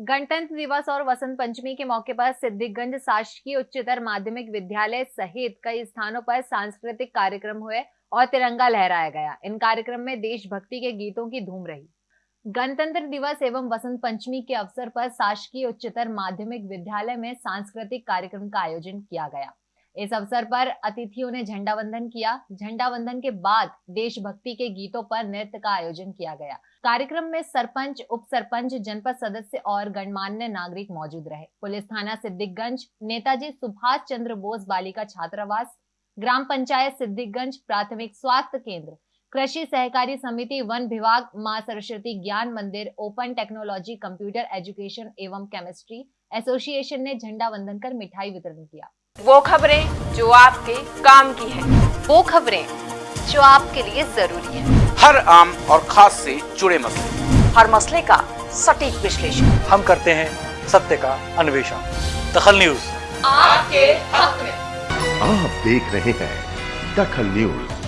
गणतंत्र दिवस और वसंत पंचमी के मौके पर सिद्धिगंज शासकीय उच्चतर माध्यमिक विद्यालय सहित कई स्थानों पर सांस्कृतिक कार्यक्रम हुए और तिरंगा लहराया गया। इन कार्यक्रम में देशभक्ति के गीतों की धूम रही। गणतंत्र दिवस एवं वसंत पंचमी के अवसर पर शासकीय उच्चतर माध्यमिक विद्यालय में सांस्कृतिक कार्यक्रम का आयोजन किया गया। इस अवसर पर अतिथियों ने झंडा वंदन किया। झंडा वंदन के बाद देशभक्ति के गीतों पर नृत्य का आयोजन किया गया। कार्यक्रम में सरपंच उप सरपंच जनपद सदस्य और गणमान्य नागरिक मौजूद रहे। पुलिस थाना सिद्दिकगंज नेताजी सुभाष चंद्र बोस बालिका छात्रावास, ग्राम पंचायत सिद्दिकगंज प्राथमिक स्वास्थ्य केंद्र, कृषि सहकारी समिति वन विभाग, Maa Saraswati Gyan Mandir, open technology, computer education एवं केमिस्ट्री एसोसिएशन ने झंडा वंदन कर मिठाई वितरण किया। वो खबरें जो आपके काम की है। वो खबरें जो आपके लिए ज़रूरी है। हर आम और खास से जुड़े मसले। हर मसले का सटीक विश्लेषण। हम करते हैं सत्य का अन्वेषण। दखल न्यूज़। आपके हक में। आप देख रहे हैं दखल न्यूज़।